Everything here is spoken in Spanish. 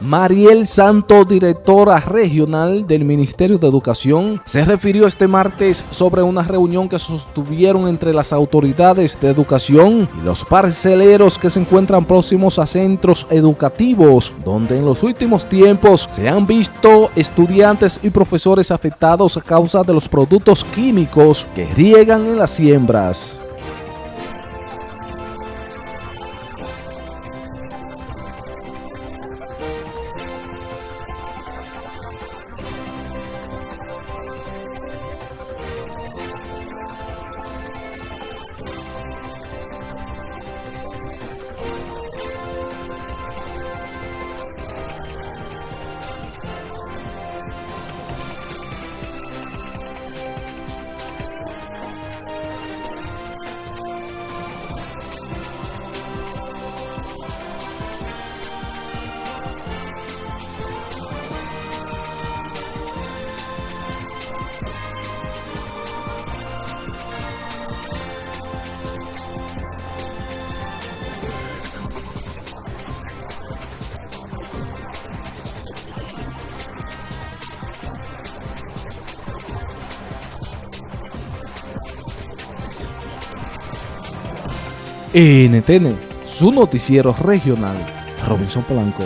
Mariel Santo, directora regional del Ministerio de Educación, se refirió este martes sobre una reunión que sostuvieron entre las autoridades de educación y los parceleros que se encuentran próximos a centros educativos, donde en los últimos tiempos se han visto estudiantes y profesores afectados a causa de los productos químicos que riegan en las siembras. NTN, su noticiero regional, Robinson Polanco.